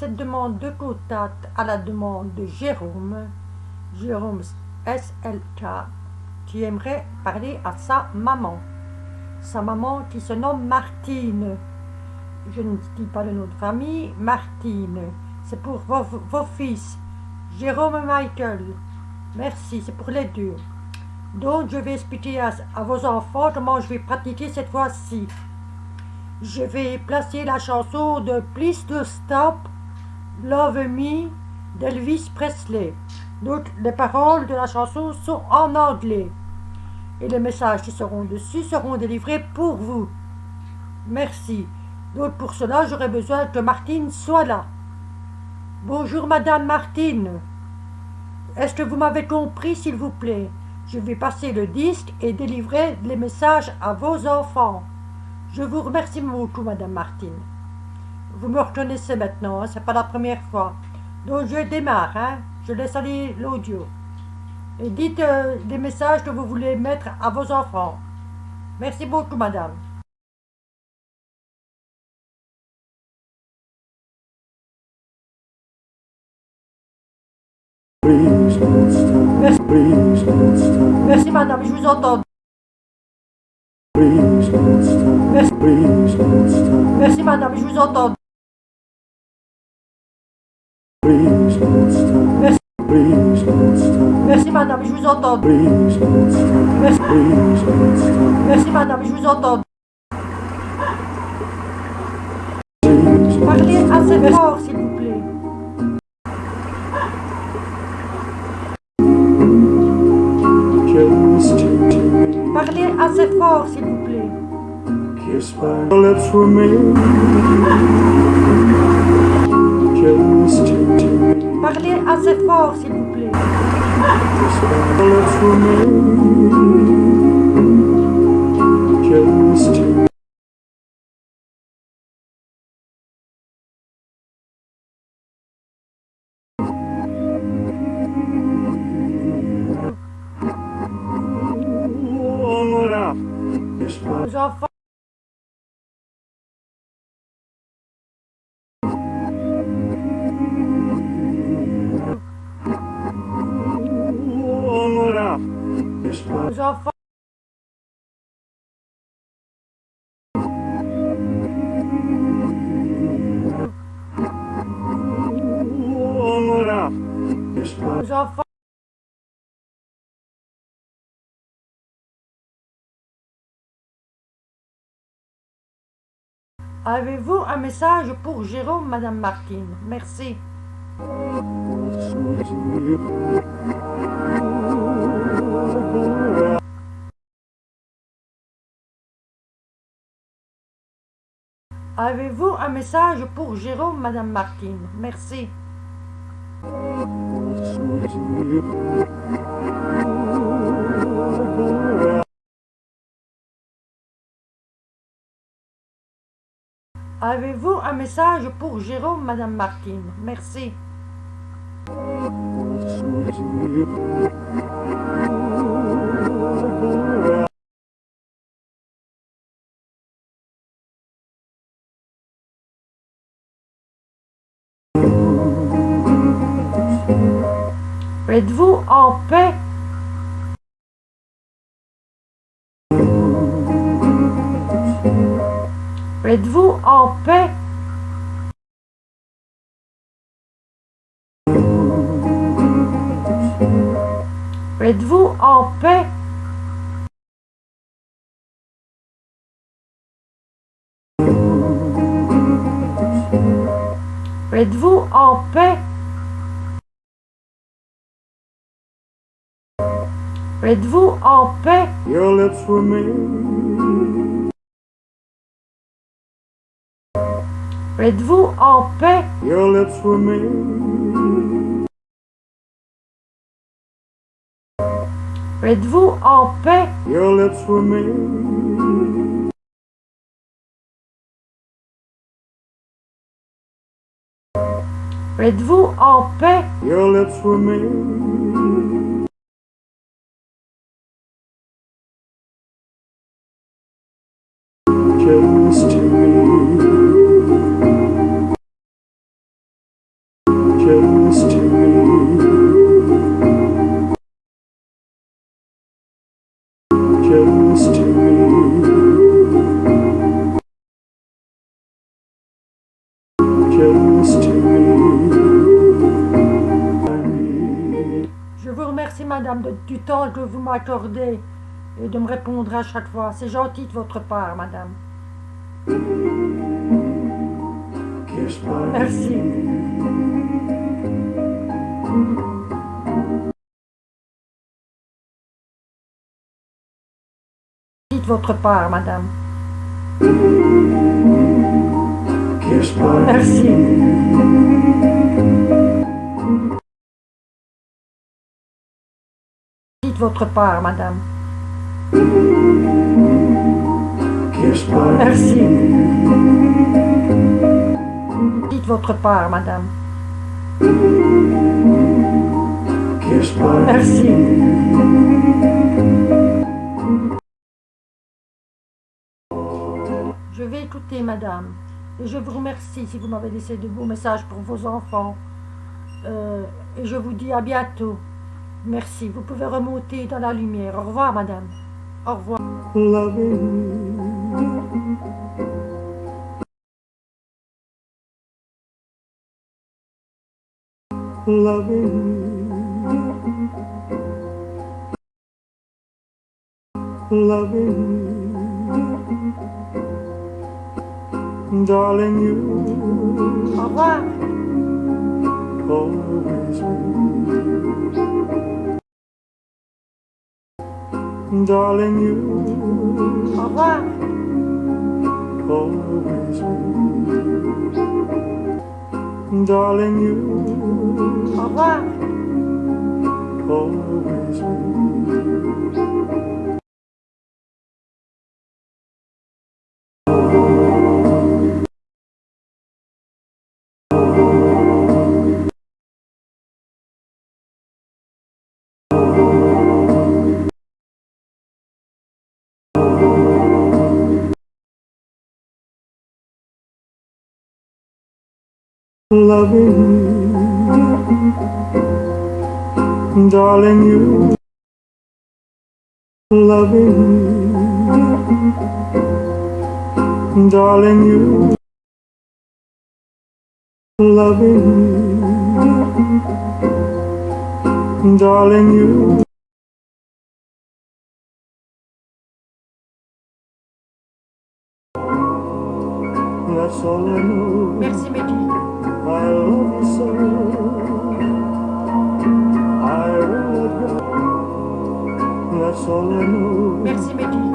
cette demande de contact à la demande de Jérôme Jérôme SLK Tu aimerais parler à sa maman. Sa maman qui se nomme Martine. Je ne dis pas le nom de famille Martine. C'est pour vos, fils Jérôme et Michael. Merci c'est pour les deux. Donc je vais expliquer à, à vos enfants comment je vais pratiquer cette fois-ci. Je vais placer la chanson de Please to Stop Love Me d'Elvis Presley. Donc les paroles de la chanson sont en anglais. Et les messages qui seront dessus seront délivrés pour vous. Merci. Donc pour cela, j'aurai besoin que Martine soit là. Bonjour Madame Martine. Est-ce que vous m'avez compris s'il vous plaît? Je vais passer le disque et délivrer les messages à vos enfants. Je vous remercie beaucoup, Madame Martine. Vous me reconnaissez maintenant, hein, c'est pas la première fois. Donc je démarre, hein, je laisse aller l'audio. Et dites euh, des messages que vous voulez mettre à vos enfants. Merci beaucoup, Madame. Merci, Merci madame, je vous entends. Merci. Merci madame, je vous entends. Merci. Madame, je vous entends. Merci. Merci madame, je vous entends. Parlez assez fort s'il vous plaît. Parlez assez fort s'il vous plaît. Kiss my lips for me. Parlez assez fort, s'il vous plaît. Avez-vous un message pour Jérôme, Madame Martine Merci. Avez-vous un message pour Jérôme, Madame Martine Merci. Avez-vous un message pour Jérôme, Madame Martine? Merci. En paix. Êtes-vous en paix? Êtes-vous en paix? Êtes-vous en paix? Êtes-vous en paix? Your lips were Êtes-vous en paix? Your lips were me. Êtes-vous en paix? Your lips were me. Êtes-vous en paix? Your lips were made. Madame, de- du temps que vous m'accordez et de me répondre à chaque fois. C'est gentil de votre part, madame. Merci. de votre part, madame. Merci. Votre part, madame. Merci. de votre part, madame. Merci. Je vais écouter, madame. Et je vous remercie si vous m'avez laissé de beaux messages pour vos enfants. Euh, et je vous dis à bientôt. Merci. Vous pouvez remonter dans la lumière. Au revoir, madame. Au revoir. Au. Darling you Au revoir. always be darling you Au revoir. always be loving you, darling you loving you, darling you loving you, darling you That's all I know. solmuş. Merci,